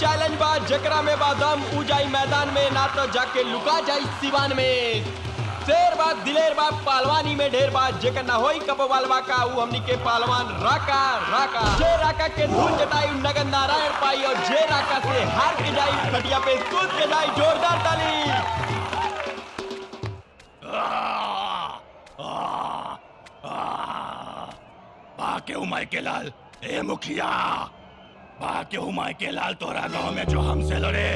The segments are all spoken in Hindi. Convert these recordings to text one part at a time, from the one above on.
चैलेंज बा जकरा में बादम उजाई मैदान में ना तो जाके लुका जाई सिवान में शेर बा दिलेर बा पहलवानी में ढेर बा जेकर ना होई कब वालवा का ऊ हमनी के पहलवान राका राका जे राका के धूल जटाई नगन नारायण पाई और जे राका से हार के जाई खटिया पे कूद के जाई जोरदार ताली बाके उमाय के लाल ए मुखिया बाके उमाय के लाल तोरा गाँव में जो हमसे लड़े।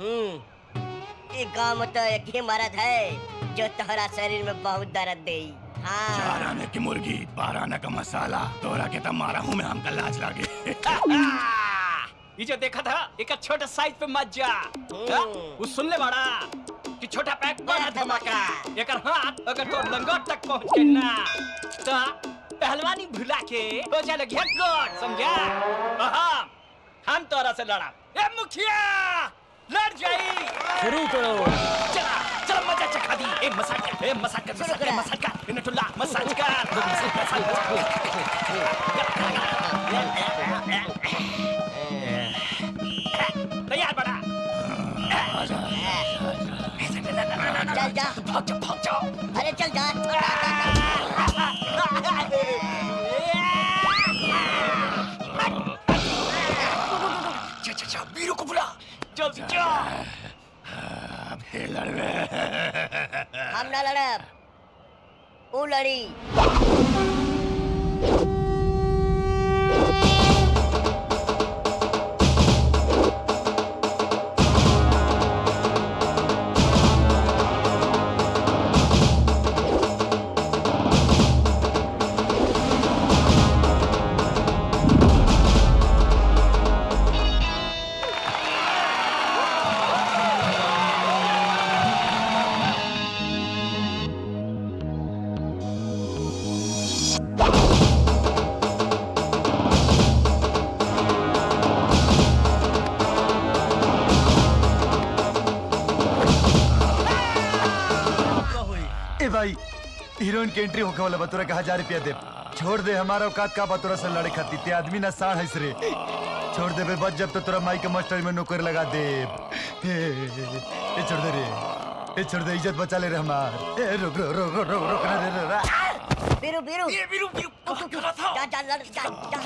हम्म। ये गाँव में तो एक ही मर्द है जो तोहरा शरीर में बहुत दर्द दे हाँ। चार आने की मुर्गी बारह आने का मसाला। तोरा के तब मारा हूँ मैं हमका लाज लागे। ये जो देखा था एक छोटा साइज़ पे मत जा हाँ? वो सुन ले बड़ा कि छोटा धमाका। एकर हाथ अगर तो लंगोट तक पहुँच के ना तो पहलवानी भुला के हो गया गोट समझा? हाँ हम तोरा से लड़ा ए मुखिया लड़ जाई। शुरू करो। चला चला मज़ा चखा दी। ए मसाज कर ए मसाज कर मसाज कर मसाज कर इनटुल्ला मसाज कर तैयार चल जा भाग जाओ भाग जाओ अरे चल जा जा जा जा वीरू को बुला जल्दी जा फिर लड़वे हम ना लड़ब वो लड़ी हीरोइन के एंट्री होके वाला बतोरा का हज़ार रुपया दे। छोड़ दे हमारा औकात का बतोरा से लड़े खाती। ते आदमी ना साढ़ है रे छोड़ दे बे बच जब तो तोरा माई के मास्टर में नौकर लगा दे। ए, छोड़ दे रे। ए छोड़ दे इज़्ज़त बचा ले रे हमार। ए रुक रुक रुक रुक रुक रुक रे रे रे बीरू बीरू। ये उठ, उठ, जा जा लड़ जा जा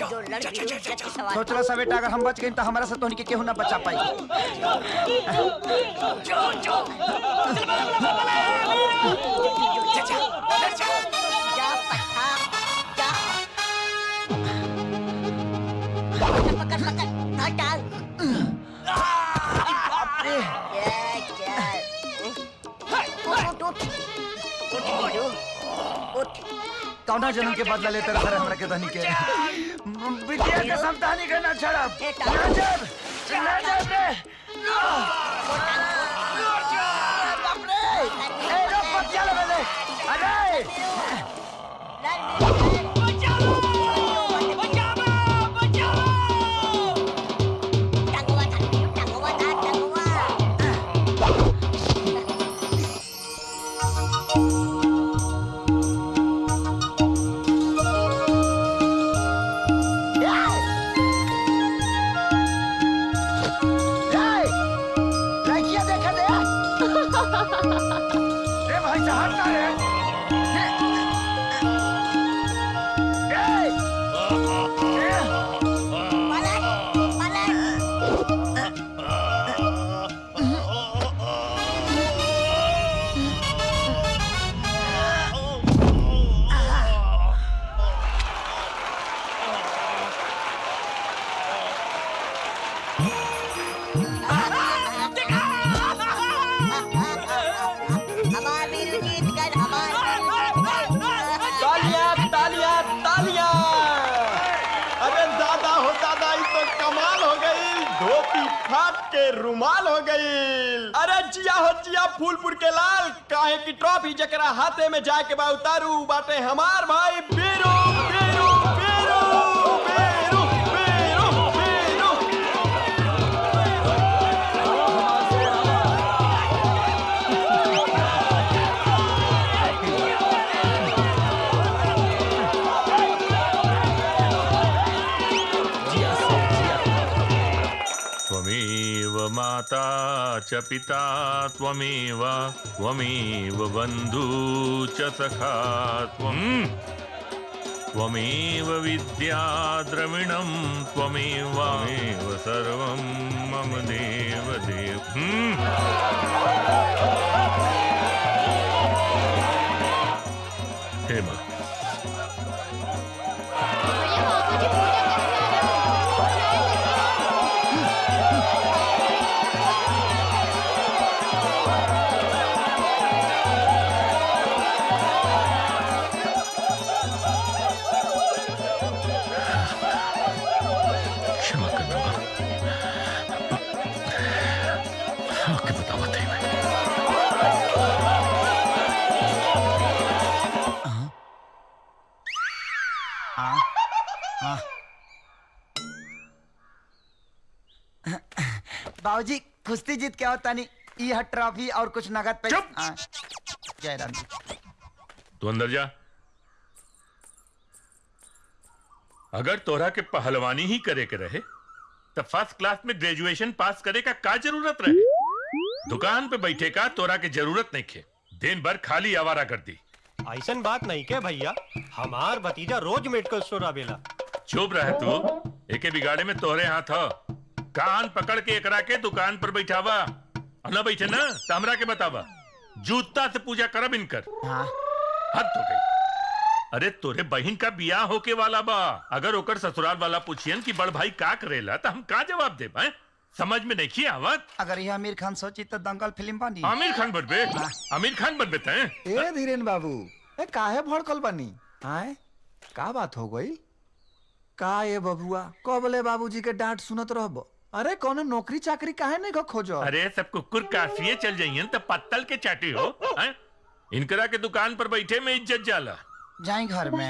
जो। लड़ बीरू इज़्ज़त की सवाल सोचला सा बेटा अगर हम बच गए तो हमारा से तोहनी के केहू ना बचा पाई? जा। पकड़ पकड़ धर डाल। कौना जन्म के बदला लेते रहा हमरा के धनी के? बिटिया के समतानी के ना छड़ब नज़र नज़र रे के रुमाल हो गई। अरे जिया हो, जिया, फूलपुर के लाल। काहे की ट्रॉफी जकरा हाथे में जाके बा, उतारू बाटे हमार भाई बीरू। माता च पिता त्वमेव त्वमेव बन्धू च सखा त्वम्। त्वमेव विद्या द्रविणं त्वमेव त्वमेव सर्वं मम देव देव हम्म। हे माँ बाबूजी कुश्ती जीत क्या होता नहीं। ये हट ट्रॉफी और कुछ नगद पैसे चुप! हाँ, जय राम जी। तू अंदर जा। अगर तोरा के पहलवानी ही करे के रहे तो फ़र्स्ट क्लास में ग्रेजुएशन पास करे का का ज़रूरत रहे? दुकान पे बैठे का तोरा के ज़रूरत नहीं खे। दिन भर खाली आवारा कर दी। ऐसा बात नहीं के भैया। हमार भतीजा रोज मेडिकल स्टोर आवेला। चुप रहे तू। एके बिगाड़े में तोहरे हाथ हो। कान पकड़ के एकरा के दुकान पर बैठावा। न बैठे ना तो हमरा के बतावा। जूता से पूजा करब इनकर। हाँ। हद हो गई। अरे तोरे बहन का बियाह होके वाला बा। अगर ओकर ससुराल वाला पूछियन कि बड़ भाई का करेला तो हम का जवाब दे पाए समझ में नहीं आवत अगर ये आमिर खान सोची तो दंगल फ़िल्म बनी। आमिर खान बनबे। आमिर खान बनबे तैं। ए धीरेन बाबू ए काहे भड़कल बनी? आए का बात हो गई? का ये बबुआ कबले बाबूजी के डांट सुनत रहबो। अरे कौनो नौकरी चाकरी काहे नहीं को खोजो अरे सब कुकुर काफिए चल जाइयन तो पत्तल के चाटी हो हैं? इनकरा के दुकान पर बैठे में इज़्ज़त जाला। जाए घर में।